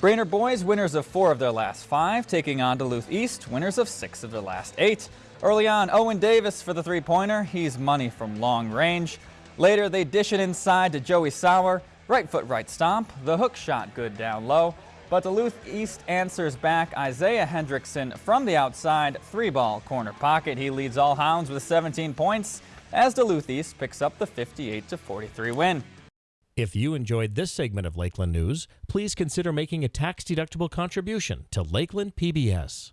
Brainerd boys, winners of four of their last five, taking on Duluth East, winners of six of their last eight. Early on, Owen Davis for the three-pointer. He's money from long range. Later, they dish it inside to Joey Sauer. Right foot right stomp. The hook shot good down low. But Duluth East answers back Isaiah Hendrickson from the outside. Three ball corner pocket. He leads all hounds with 17 points as Duluth East picks up the 58-43 win. If you enjoyed this segment of Lakeland News, please consider making a tax-deductible contribution to Lakeland PBS.